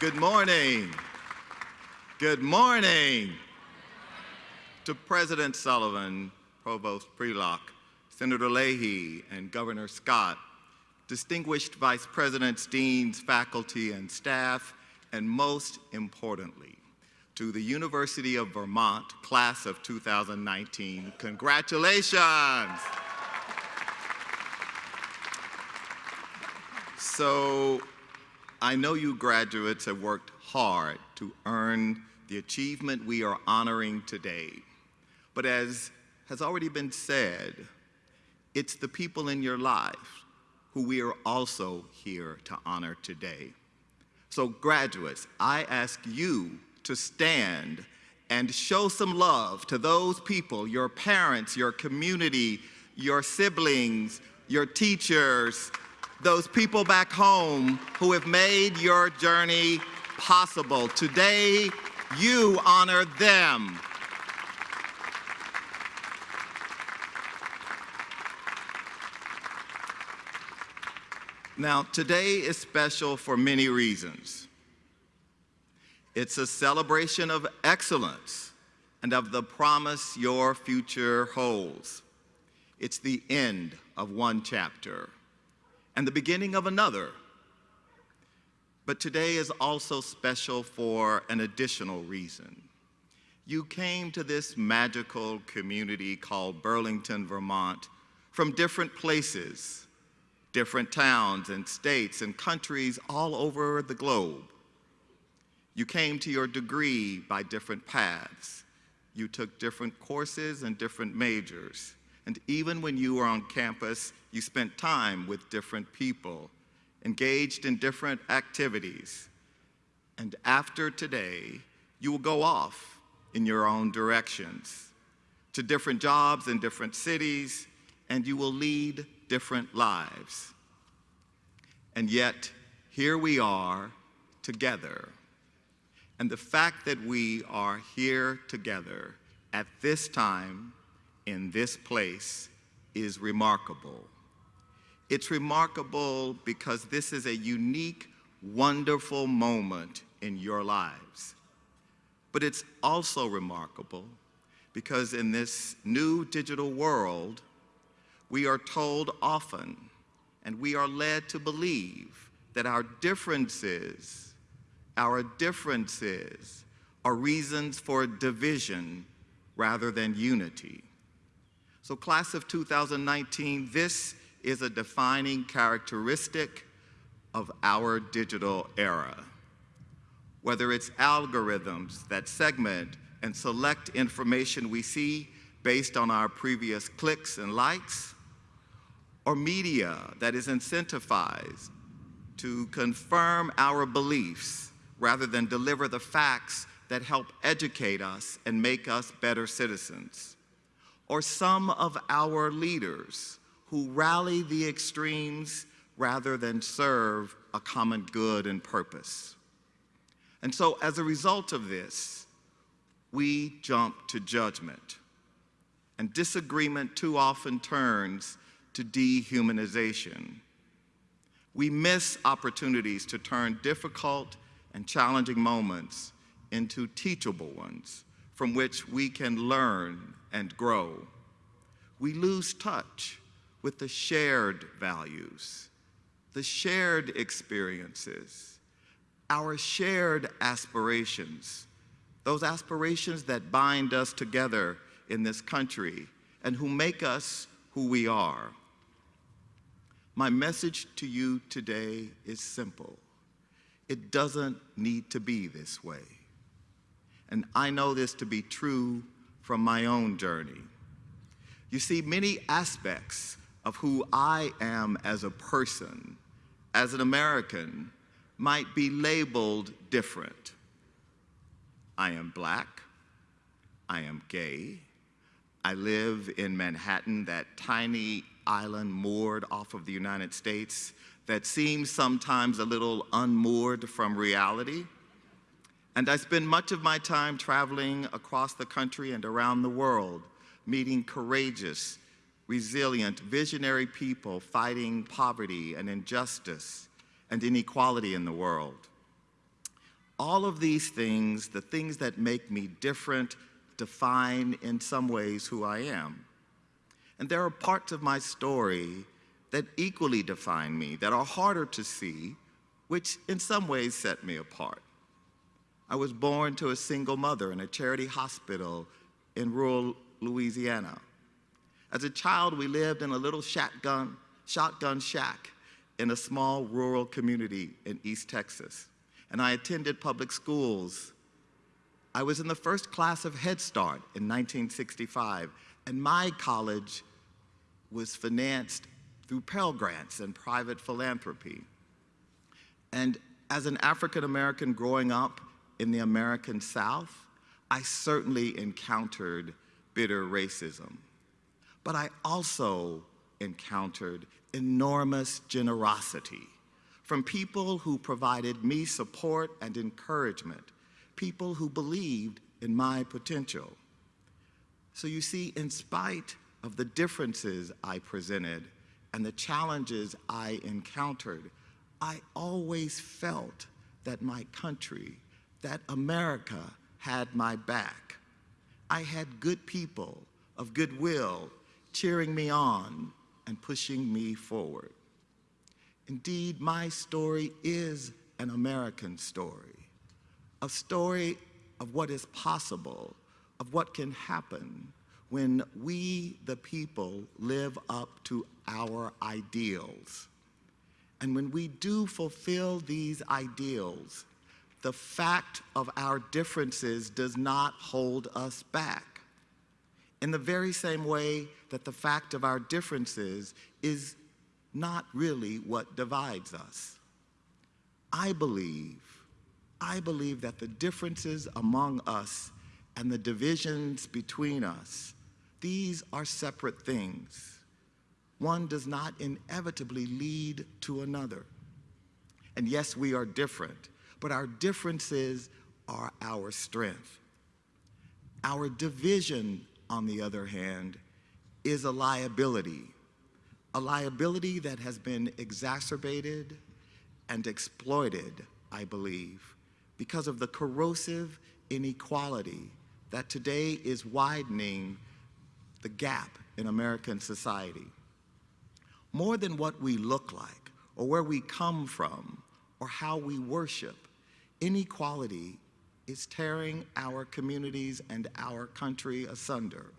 Good morning. Good morning to President Sullivan, Provost Prelock, Senator Leahy, and Governor Scott, distinguished Vice Presidents, deans, faculty, and staff, and most importantly, to the University of Vermont, class of 2019, congratulations! So I know you graduates have worked hard to earn the achievement we are honoring today. But as has already been said, it's the people in your life who we are also here to honor today. So graduates, I ask you to stand and show some love to those people, your parents, your community, your siblings, your teachers, those people back home who have made your journey possible. Today, you honor them. Now, today is special for many reasons. It's a celebration of excellence and of the promise your future holds. It's the end of one chapter and the beginning of another. But today is also special for an additional reason. You came to this magical community called Burlington, Vermont from different places, different towns and states and countries all over the globe. You came to your degree by different paths. You took different courses and different majors. And even when you were on campus, you spent time with different people, engaged in different activities. And after today, you will go off in your own directions to different jobs in different cities, and you will lead different lives. And yet, here we are together. And the fact that we are here together at this time in this place is remarkable. It's remarkable because this is a unique, wonderful moment in your lives. But it's also remarkable because in this new digital world, we are told often and we are led to believe that our differences, our differences are reasons for division rather than unity. So class of 2019, this is a defining characteristic of our digital era. Whether it's algorithms that segment and select information we see based on our previous clicks and likes, or media that is incentivized to confirm our beliefs rather than deliver the facts that help educate us and make us better citizens or some of our leaders who rally the extremes rather than serve a common good and purpose. And so as a result of this, we jump to judgment. And disagreement too often turns to dehumanization. We miss opportunities to turn difficult and challenging moments into teachable ones from which we can learn and grow. We lose touch with the shared values, the shared experiences, our shared aspirations, those aspirations that bind us together in this country and who make us who we are. My message to you today is simple. It doesn't need to be this way. And I know this to be true from my own journey. You see, many aspects of who I am as a person, as an American, might be labeled different. I am black, I am gay, I live in Manhattan, that tiny island moored off of the United States that seems sometimes a little unmoored from reality. And I spend much of my time traveling across the country and around the world, meeting courageous, resilient, visionary people fighting poverty and injustice and inequality in the world. All of these things, the things that make me different, define in some ways who I am. And there are parts of my story that equally define me, that are harder to see, which in some ways set me apart. I was born to a single mother in a charity hospital in rural Louisiana. As a child, we lived in a little shotgun, shotgun shack in a small rural community in East Texas. And I attended public schools. I was in the first class of Head Start in 1965, and my college was financed through Pell Grants and private philanthropy. And as an African American growing up in the American South, I certainly encountered bitter racism. But I also encountered enormous generosity from people who provided me support and encouragement, people who believed in my potential. So you see, in spite of the differences I presented and the challenges I encountered, I always felt that my country, that America had my back. I had good people of goodwill cheering me on and pushing me forward. Indeed, my story is an American story, a story of what is possible, of what can happen when we, the people, live up to our ideals. And when we do fulfill these ideals, the fact of our differences does not hold us back. In the very same way that the fact of our differences is not really what divides us. I believe, I believe that the differences among us and the divisions between us, these are separate things. One does not inevitably lead to another. And yes, we are different, but our differences are our strength. Our division, on the other hand, is a liability, a liability that has been exacerbated and exploited, I believe, because of the corrosive inequality that today is widening the gap in American society. More than what we look like, or where we come from, or how we worship, inequality is tearing our communities and our country asunder.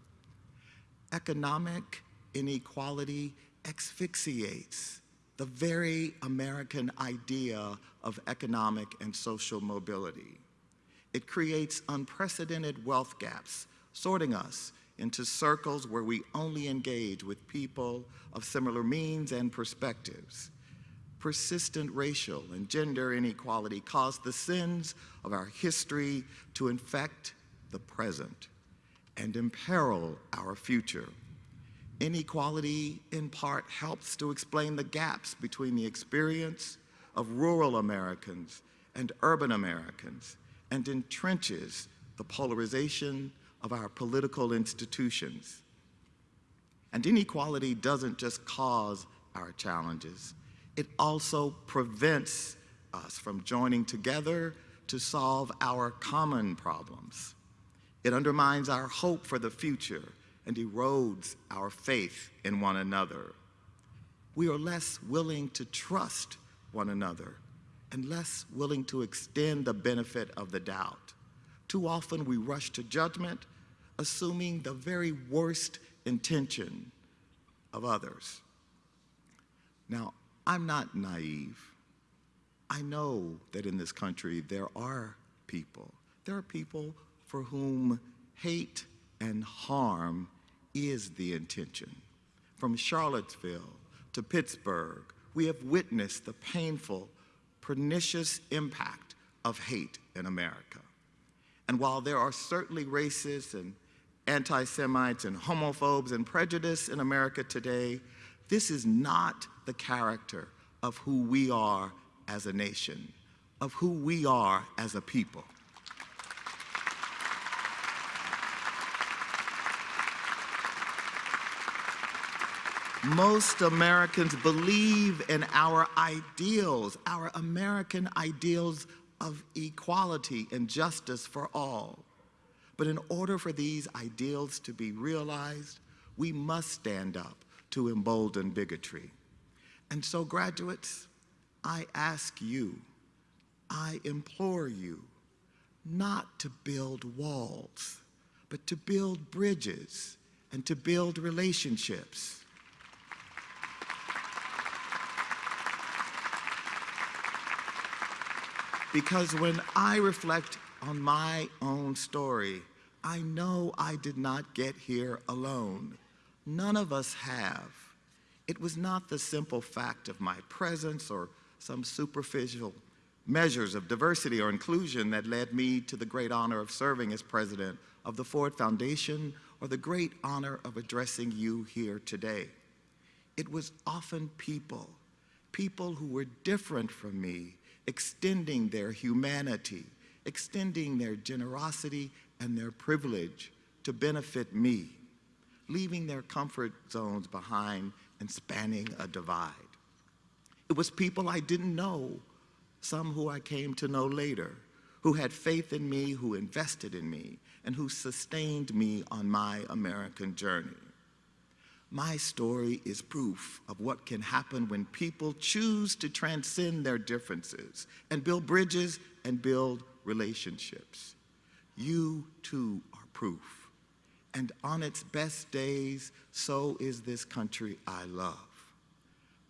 Economic inequality asphyxiates the very American idea of economic and social mobility. It creates unprecedented wealth gaps, sorting us into circles where we only engage with people of similar means and perspectives. Persistent racial and gender inequality cause the sins of our history to infect the present and imperil our future. Inequality, in part, helps to explain the gaps between the experience of rural Americans and urban Americans and entrenches the polarization of our political institutions. And inequality doesn't just cause our challenges, it also prevents us from joining together to solve our common problems. It undermines our hope for the future and erodes our faith in one another. We are less willing to trust one another and less willing to extend the benefit of the doubt. Too often we rush to judgment, assuming the very worst intention of others. Now, I'm not naive. I know that in this country there are people, there are people for whom hate and harm is the intention. From Charlottesville to Pittsburgh, we have witnessed the painful, pernicious impact of hate in America. And while there are certainly racists and anti-Semites and homophobes and prejudice in America today, this is not the character of who we are as a nation, of who we are as a people. Most Americans believe in our ideals, our American ideals of equality and justice for all. But in order for these ideals to be realized, we must stand up to embolden bigotry. And so, graduates, I ask you, I implore you, not to build walls, but to build bridges and to build relationships. Because when I reflect on my own story, I know I did not get here alone. None of us have. It was not the simple fact of my presence or some superficial measures of diversity or inclusion that led me to the great honor of serving as president of the Ford Foundation or the great honor of addressing you here today. It was often people, people who were different from me, extending their humanity, extending their generosity and their privilege to benefit me, leaving their comfort zones behind and spanning a divide. It was people I didn't know, some who I came to know later, who had faith in me, who invested in me, and who sustained me on my American journey. My story is proof of what can happen when people choose to transcend their differences and build bridges and build relationships. You too are proof. And on its best days, so is this country I love.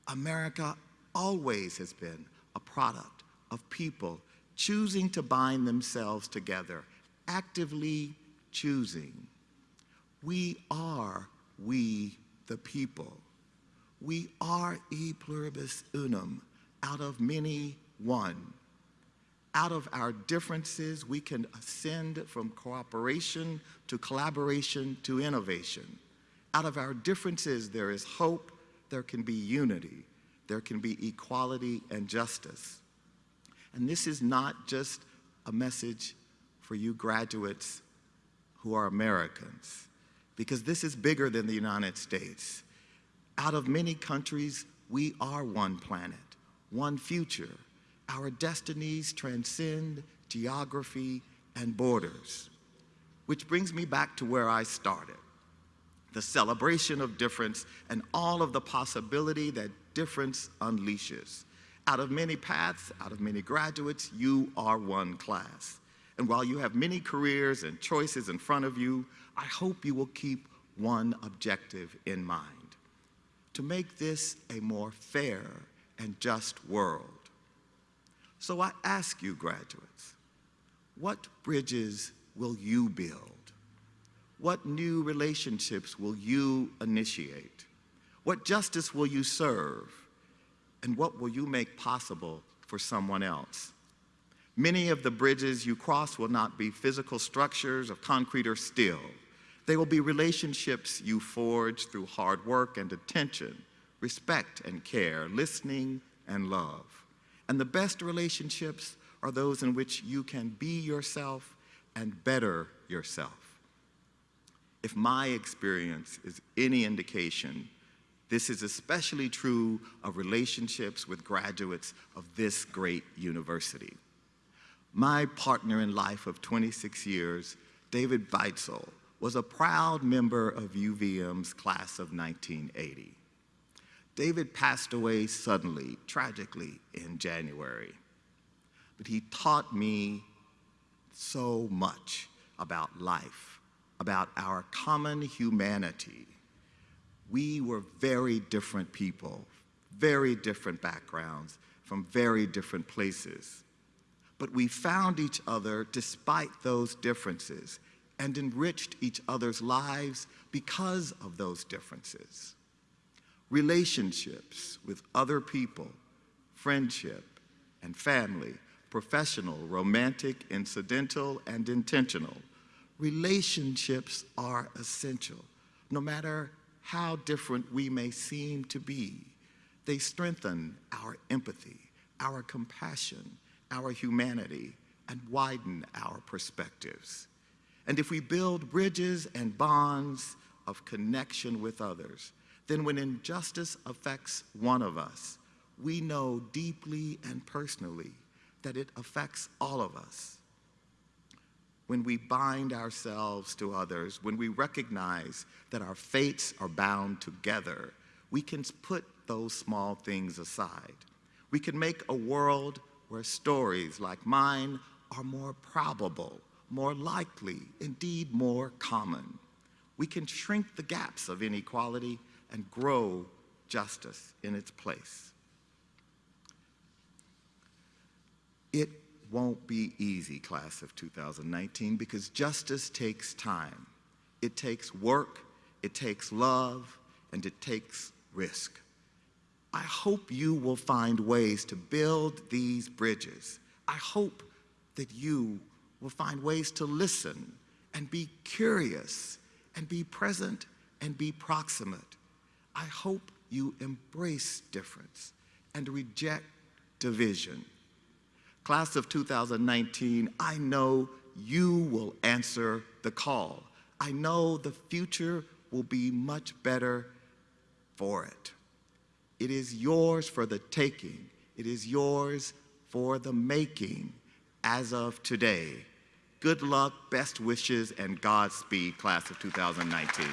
America always has been a product of people choosing to bind themselves together, actively choosing. We are we the people. We are e pluribus unum, out of many one. Out of our differences, we can ascend from cooperation to collaboration to innovation. Out of our differences, there is hope, there can be unity, there can be equality and justice. And this is not just a message for you graduates who are Americans, because this is bigger than the United States. Out of many countries, we are one planet, one future. Our destinies transcend geography and borders. Which brings me back to where I started the celebration of difference and all of the possibility that difference unleashes. Out of many paths, out of many graduates, you are one class. And while you have many careers and choices in front of you, I hope you will keep one objective in mind to make this a more fair and just world. So I ask you, graduates, what bridges will you build? What new relationships will you initiate? What justice will you serve? And what will you make possible for someone else? Many of the bridges you cross will not be physical structures of concrete or steel. They will be relationships you forge through hard work and attention, respect and care, listening and love. And the best relationships are those in which you can be yourself and better yourself. If my experience is any indication, this is especially true of relationships with graduates of this great university. My partner in life of 26 years, David Beitzel, was a proud member of UVM's class of 1980. David passed away suddenly, tragically, in January. But he taught me so much about life, about our common humanity. We were very different people, very different backgrounds, from very different places. But we found each other despite those differences and enriched each other's lives because of those differences. Relationships with other people, friendship and family, professional, romantic, incidental, and intentional. Relationships are essential, no matter how different we may seem to be. They strengthen our empathy, our compassion, our humanity, and widen our perspectives. And if we build bridges and bonds of connection with others, then when injustice affects one of us, we know deeply and personally that it affects all of us. When we bind ourselves to others, when we recognize that our fates are bound together, we can put those small things aside. We can make a world where stories like mine are more probable, more likely, indeed more common. We can shrink the gaps of inequality and grow justice in its place. It won't be easy, class of 2019, because justice takes time. It takes work, it takes love, and it takes risk. I hope you will find ways to build these bridges. I hope that you will find ways to listen and be curious and be present and be proximate. I hope you embrace difference and reject division. Class of 2019, I know you will answer the call. I know the future will be much better for it. It is yours for the taking. It is yours for the making as of today. Good luck, best wishes, and Godspeed, class of 2019.